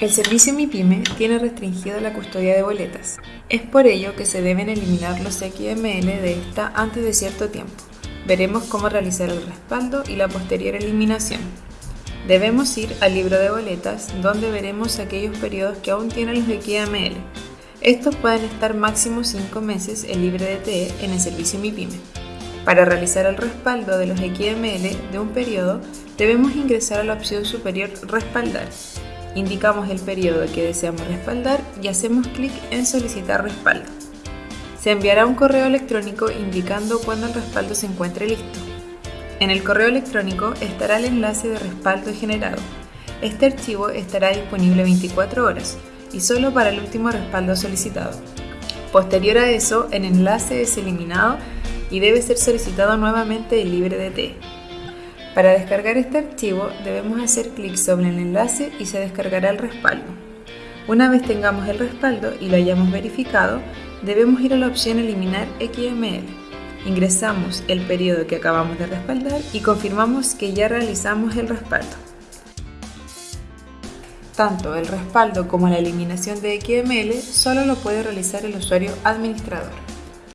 El servicio MIPYME tiene restringida la custodia de boletas. Es por ello que se deben eliminar los XML de esta antes de cierto tiempo. Veremos cómo realizar el respaldo y la posterior eliminación. Debemos ir al libro de boletas, donde veremos aquellos periodos que aún tienen los XML. Estos pueden estar máximo 5 meses en libre de TE en el servicio MIPYME. Para realizar el respaldo de los XML de un periodo, debemos ingresar a la opción superior Respaldar Indicamos el periodo que deseamos respaldar y hacemos clic en Solicitar respaldo. Se enviará un correo electrónico indicando cuándo el respaldo se encuentre listo. En el correo electrónico estará el enlace de respaldo generado. Este archivo estará disponible 24 horas y solo para el último respaldo solicitado. Posterior a eso, el enlace es eliminado y debe ser solicitado nuevamente el libre de T. Para descargar este archivo debemos hacer clic sobre el enlace y se descargará el respaldo. Una vez tengamos el respaldo y lo hayamos verificado, debemos ir a la opción Eliminar XML. Ingresamos el periodo que acabamos de respaldar y confirmamos que ya realizamos el respaldo. Tanto el respaldo como la eliminación de XML solo lo puede realizar el usuario administrador.